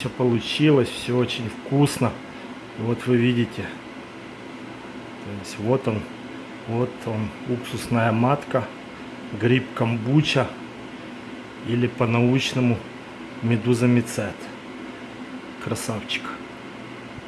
Все получилось, все очень вкусно. Вот вы видите. То есть вот он, вот он, уксусная матка, гриб камбуча или по-научному медуза мицет. Красавчик.